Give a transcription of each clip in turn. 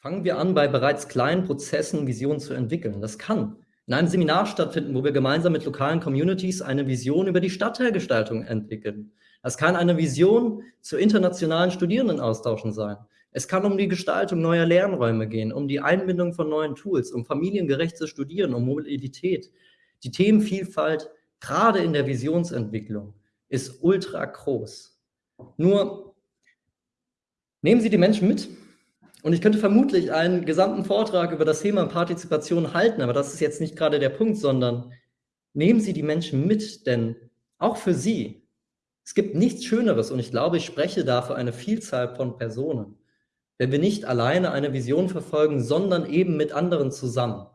Fangen wir an, bei bereits kleinen Prozessen Visionen zu entwickeln. Das kann in einem Seminar stattfinden, wo wir gemeinsam mit lokalen Communities eine Vision über die Stadtteilgestaltung entwickeln. Das kann eine Vision zu internationalen Studierendenaustauschen sein. Es kann um die Gestaltung neuer Lernräume gehen, um die Einbindung von neuen Tools, um familiengerechtes Studieren, um Mobilität. Die Themenvielfalt, gerade in der Visionsentwicklung, ist ultra groß. Nur nehmen Sie die Menschen mit. Und ich könnte vermutlich einen gesamten Vortrag über das Thema Partizipation halten, aber das ist jetzt nicht gerade der Punkt, sondern nehmen Sie die Menschen mit, denn auch für Sie, es gibt nichts Schöneres und ich glaube, ich spreche da für eine Vielzahl von Personen, wenn wir nicht alleine eine Vision verfolgen, sondern eben mit anderen zusammen.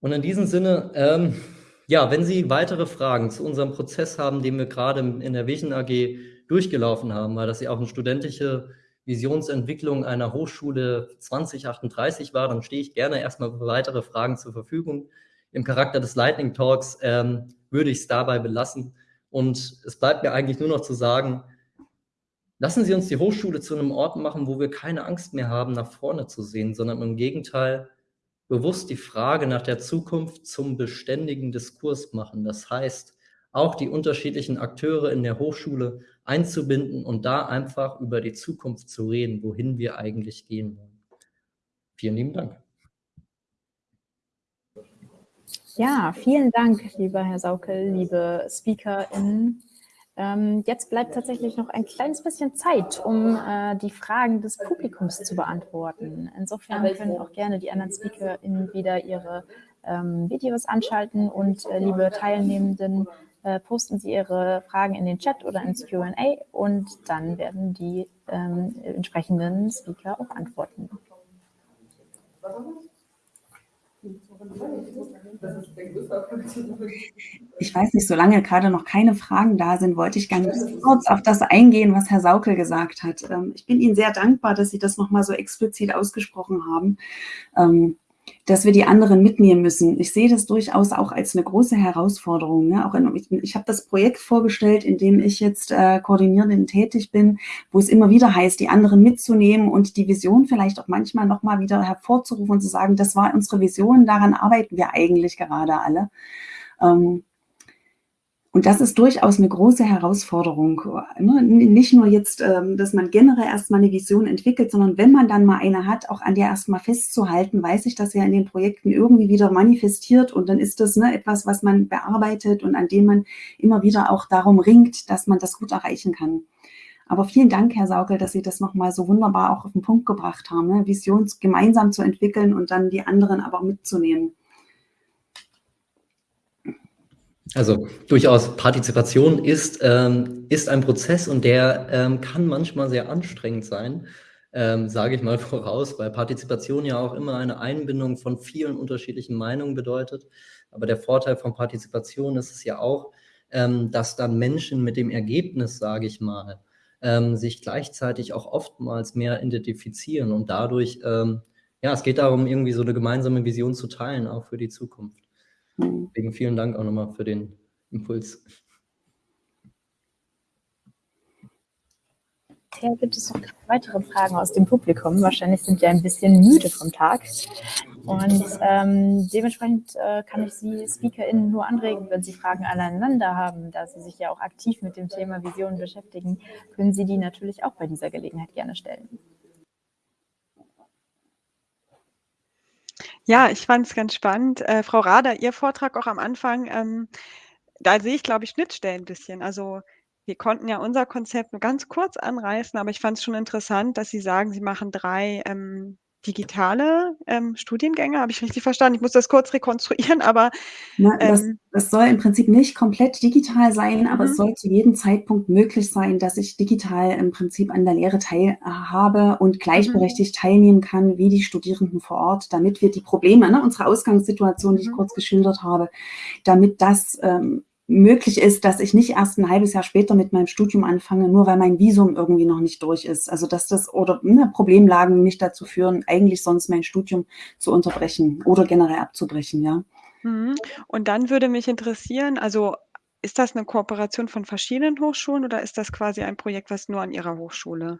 Und in diesem Sinne, ähm, ja, wenn Sie weitere Fragen zu unserem Prozess haben, den wir gerade in der Vision AG durchgelaufen haben, weil das ja auch eine studentische Visionsentwicklung einer Hochschule 2038 war, dann stehe ich gerne erstmal für weitere Fragen zur Verfügung. Im Charakter des Lightning Talks ähm, würde ich es dabei belassen. Und es bleibt mir eigentlich nur noch zu sagen, lassen Sie uns die Hochschule zu einem Ort machen, wo wir keine Angst mehr haben, nach vorne zu sehen, sondern im Gegenteil bewusst die Frage nach der Zukunft zum beständigen Diskurs machen. Das heißt, auch die unterschiedlichen Akteure in der Hochschule einzubinden und da einfach über die Zukunft zu reden, wohin wir eigentlich gehen wollen. Vielen lieben Dank. Ja, vielen Dank, lieber Herr Saukel, liebe SpeakerInnen. Ähm, jetzt bleibt tatsächlich noch ein kleines bisschen Zeit, um äh, die Fragen des Publikums zu beantworten. Insofern können auch gerne die anderen SpeakerInnen wieder ihre ähm, Videos anschalten und äh, liebe Teilnehmenden, äh, posten Sie Ihre Fragen in den Chat oder ins Q&A und dann werden die ähm, entsprechenden Speaker auch antworten. Ich weiß nicht, solange gerade noch keine Fragen da sind, wollte ich ganz kurz auf das eingehen, was Herr Saukel gesagt hat. Ähm, ich bin Ihnen sehr dankbar, dass Sie das nochmal so explizit ausgesprochen haben. Dass wir die anderen mitnehmen müssen. Ich sehe das durchaus auch als eine große Herausforderung. Ne? Auch in, ich, ich habe das Projekt vorgestellt, in dem ich jetzt äh, koordinierend tätig bin, wo es immer wieder heißt, die anderen mitzunehmen und die Vision vielleicht auch manchmal nochmal wieder hervorzurufen und zu sagen, das war unsere Vision, daran arbeiten wir eigentlich gerade alle. Ähm, und das ist durchaus eine große Herausforderung. Nicht nur jetzt, ähm, dass man generell erstmal eine Vision entwickelt, sondern wenn man dann mal eine hat, auch an der erstmal festzuhalten, weiß ich das ja in den Projekten irgendwie wieder manifestiert und dann ist das ne, etwas, was man bearbeitet und an dem man immer wieder auch darum ringt, dass man das gut erreichen kann. Aber vielen Dank, Herr Saukel, dass Sie das nochmal so wunderbar auch auf den Punkt gebracht haben, ne? Vision gemeinsam zu entwickeln und dann die anderen aber mitzunehmen. Also durchaus Partizipation ist, ähm, ist ein Prozess und der ähm, kann manchmal sehr anstrengend sein, ähm, sage ich mal voraus, weil Partizipation ja auch immer eine Einbindung von vielen unterschiedlichen Meinungen bedeutet. Aber der Vorteil von Partizipation ist es ja auch, ähm, dass dann Menschen mit dem Ergebnis, sage ich mal, ähm, sich gleichzeitig auch oftmals mehr identifizieren und dadurch, ähm, ja, es geht darum, irgendwie so eine gemeinsame Vision zu teilen, auch für die Zukunft. Deswegen vielen Dank auch nochmal für den Impuls. Ja, gibt es noch weitere Fragen aus dem Publikum? Wahrscheinlich sind wir ein bisschen müde vom Tag. Und ähm, dementsprechend äh, kann ich Sie SpeakerInnen nur anregen, wenn Sie Fragen aneinander haben, da Sie sich ja auch aktiv mit dem Thema Visionen beschäftigen, können Sie die natürlich auch bei dieser Gelegenheit gerne stellen. Ja, ich fand es ganz spannend. Äh, Frau Rader, Ihr Vortrag auch am Anfang, ähm, da sehe ich, glaube ich, Schnittstellen ein bisschen. Also wir konnten ja unser Konzept nur ganz kurz anreißen, aber ich fand es schon interessant, dass Sie sagen, Sie machen drei ähm, digitale ähm, Studiengänge, habe ich richtig verstanden? Ich muss das kurz rekonstruieren, aber... Na, das, ähm, das, soll im Prinzip nicht komplett digital sein, aber es mhm. soll zu jedem Zeitpunkt möglich sein, dass ich digital im Prinzip an der Lehre teilhabe und gleichberechtigt mhm. teilnehmen kann, wie die Studierenden vor Ort, damit wir die Probleme, ne, unsere Ausgangssituation, die ich mhm. kurz geschildert habe, damit das ähm, möglich ist, dass ich nicht erst ein halbes Jahr später mit meinem Studium anfange, nur weil mein Visum irgendwie noch nicht durch ist. Also dass das oder ne, Problemlagen mich dazu führen, eigentlich sonst mein Studium zu unterbrechen oder generell abzubrechen, ja. Mhm. Und dann würde mich interessieren, also ist das eine Kooperation von verschiedenen Hochschulen oder ist das quasi ein Projekt, was nur an Ihrer Hochschule?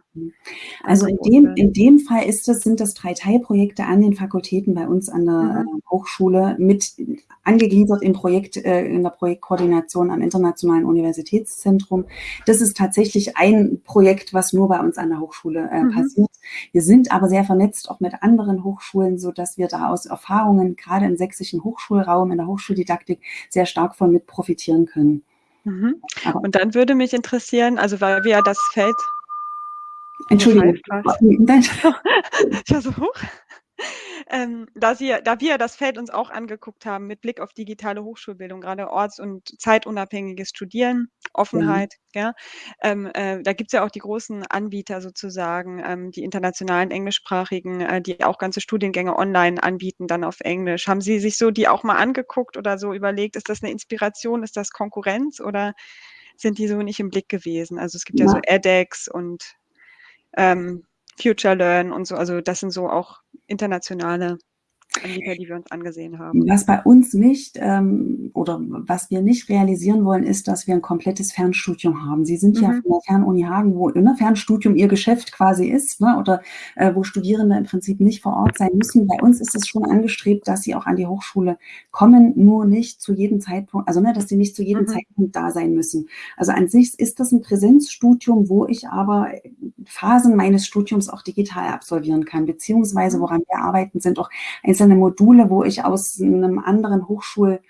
Also in dem, in dem Fall ist es, sind das drei Teilprojekte an den Fakultäten bei uns an der mhm. Hochschule mit angegliedert im Projekt, äh, in der Projektkoordination am Internationalen Universitätszentrum. Das ist tatsächlich ein Projekt, was nur bei uns an der Hochschule äh, mhm. passiert. Wir sind aber sehr vernetzt auch mit anderen Hochschulen, so dass wir da aus Erfahrungen gerade im sächsischen Hochschulraum, in der Hochschuldidaktik sehr stark von mit profitieren können. Mhm. Und dann würde mich interessieren, also weil wir ja das Feld Entschuldigung. Ich war so hoch. Ähm, da, Sie, da wir das Feld uns auch angeguckt haben mit Blick auf digitale Hochschulbildung, gerade orts- und zeitunabhängiges Studieren, Offenheit, mhm. ja, ähm, äh, da gibt es ja auch die großen Anbieter sozusagen, ähm, die internationalen englischsprachigen, äh, die auch ganze Studiengänge online anbieten, dann auf Englisch. Haben Sie sich so die auch mal angeguckt oder so überlegt, ist das eine Inspiration, ist das Konkurrenz oder sind die so nicht im Blick gewesen? Also es gibt ja, ja so edX und ähm, Future Learn und so. Also das sind so auch internationale Anbieter, die wir uns angesehen haben. Was bei uns nicht ähm, oder was wir nicht realisieren wollen, ist, dass wir ein komplettes Fernstudium haben. Sie sind mhm. ja von der Fernuni Hagen, wo ein Fernstudium ihr Geschäft quasi ist ne, oder äh, wo Studierende im Prinzip nicht vor Ort sein müssen. Bei uns ist es schon angestrebt, dass sie auch an die Hochschule kommen, nur nicht zu jedem Zeitpunkt, also ne, dass sie nicht zu jedem mhm. Zeitpunkt da sein müssen. Also an sich ist das ein Präsenzstudium, wo ich aber Phasen meines Studiums auch digital absolvieren kann, beziehungsweise woran wir arbeiten, sind auch einzelne Module, wo ich aus einem anderen Hochschulland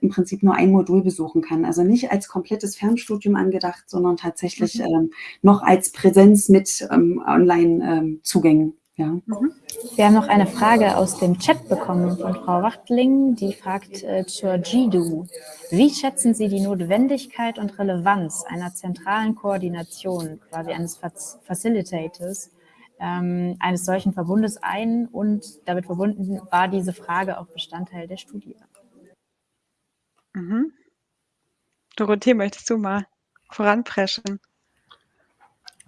im Prinzip nur ein Modul besuchen kann. Also nicht als komplettes Fernstudium angedacht, sondern tatsächlich mhm. ähm, noch als Präsenz mit ähm, Online-Zugängen. Ja. Mhm. Wir haben noch eine Frage aus dem Chat bekommen von Frau Wachtling, die fragt äh, zur GDU. Wie schätzen Sie die Notwendigkeit und Relevanz einer zentralen Koordination, quasi eines Facilitators, ähm, eines solchen Verbundes ein? Und damit verbunden war diese Frage auch Bestandteil der Studie. Mhm. Dorothee, möchtest du mal voranpreschen?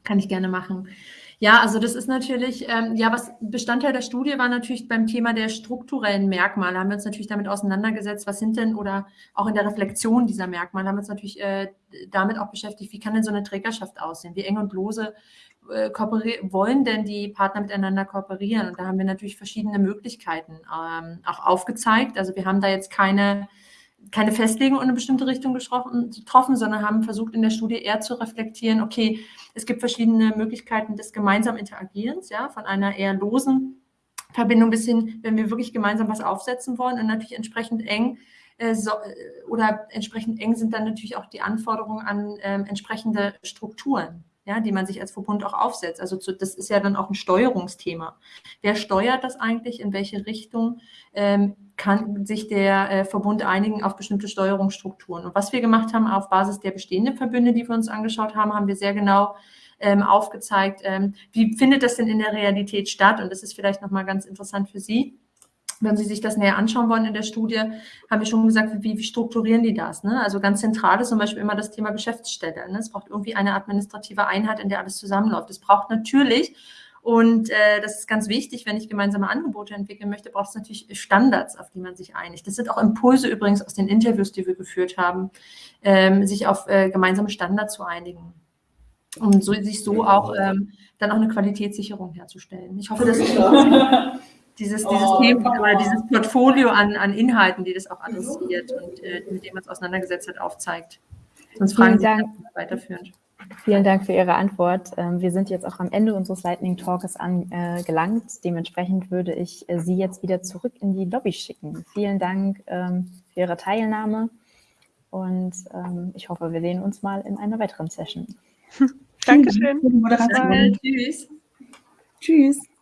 Kann ich gerne machen. Ja, also das ist natürlich, ähm, ja, was Bestandteil der Studie war natürlich beim Thema der strukturellen Merkmale, haben wir uns natürlich damit auseinandergesetzt, was sind denn, oder auch in der Reflexion dieser Merkmale haben wir uns natürlich äh, damit auch beschäftigt, wie kann denn so eine Trägerschaft aussehen, wie eng und lose äh, wollen denn die Partner miteinander kooperieren? Und da haben wir natürlich verschiedene Möglichkeiten ähm, auch aufgezeigt. Also wir haben da jetzt keine keine Festlegung in eine bestimmte Richtung getroffen, sondern haben versucht in der Studie eher zu reflektieren, okay, es gibt verschiedene Möglichkeiten des gemeinsamen Interagierens, ja, von einer eher losen Verbindung bis hin, wenn wir wirklich gemeinsam was aufsetzen wollen und natürlich entsprechend eng äh, so, äh, oder entsprechend eng sind dann natürlich auch die Anforderungen an äh, entsprechende Strukturen ja, die man sich als Verbund auch aufsetzt. Also zu, das ist ja dann auch ein Steuerungsthema. Wer steuert das eigentlich? In welche Richtung ähm, kann sich der äh, Verbund einigen auf bestimmte Steuerungsstrukturen? Und was wir gemacht haben auf Basis der bestehenden Verbünde, die wir uns angeschaut haben, haben wir sehr genau ähm, aufgezeigt, ähm, wie findet das denn in der Realität statt? Und das ist vielleicht nochmal ganz interessant für Sie wenn Sie sich das näher anschauen wollen in der Studie, haben wir schon gesagt, wie, wie strukturieren die das? Ne? Also ganz zentral ist zum Beispiel immer das Thema Geschäftsstelle. Ne? Es braucht irgendwie eine administrative Einheit, in der alles zusammenläuft. Es braucht natürlich, und äh, das ist ganz wichtig, wenn ich gemeinsame Angebote entwickeln möchte, braucht es natürlich Standards, auf die man sich einigt. Das sind auch Impulse übrigens aus den Interviews, die wir geführt haben, ähm, sich auf äh, gemeinsame Standards zu einigen. Und so, sich so auch ähm, dann auch eine Qualitätssicherung herzustellen. Ich hoffe, dass ich dieses, dieses oh. Thema oder dieses Portfolio an, an Inhalten, die das auch adressiert und äh, mit dem man es auseinandergesetzt hat, aufzeigt. Sonst fragen Vielen Sie weiterführend. Vielen Dank für Ihre Antwort. Ähm, wir sind jetzt auch am Ende unseres Lightning Talks angelangt. Äh, Dementsprechend würde ich äh, Sie jetzt wieder zurück in die Lobby schicken. Vielen Dank ähm, für Ihre Teilnahme und ähm, ich hoffe, wir sehen uns mal in einer weiteren Session. Dankeschön. Tschüss. Tschüss.